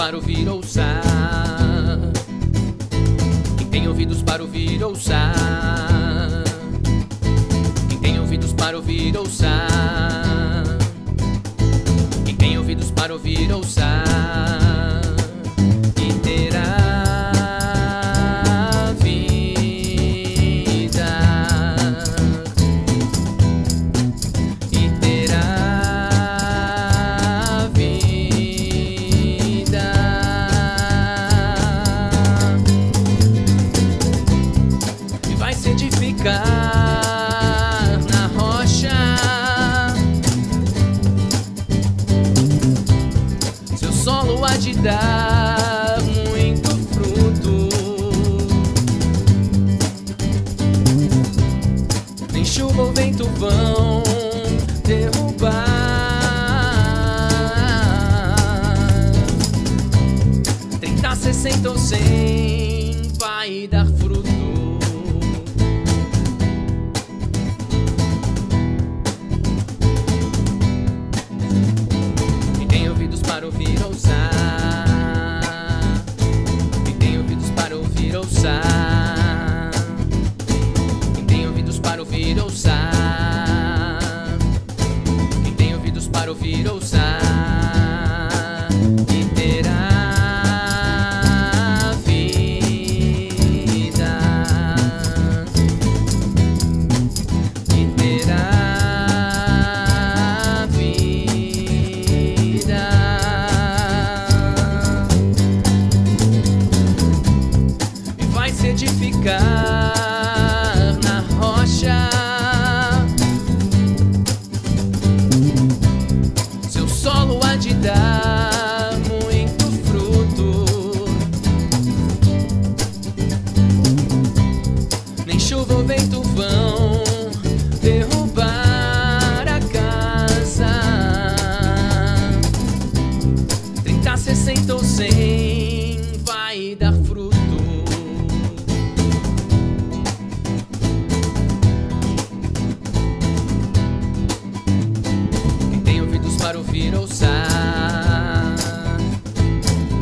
para ouvir, ouça. Quem tem ouvidos para ouvir, ouça. Quem tem ouvidos para ouvir, ouça. Quem tem ouvidos para ouvir, ouça. E se edificar na rocha. Seu solo há de dar muito fruto. Nem chuva ou vento vão derrubar. Trinta, sessenta ou cem vai dar fruto. Para ouvir, ouça. Quem tem ouvidos para ouvir, ouça. Quem tem ouvidos para ouvir, ouça. Quem tem ouvidos para ouvir, ouça. Trinta, sessenta ou cem vai dar fruto. Quem tem ouvidos para ouvir, ouça.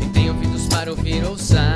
Quem tem ouvidos para ouvir, ouça.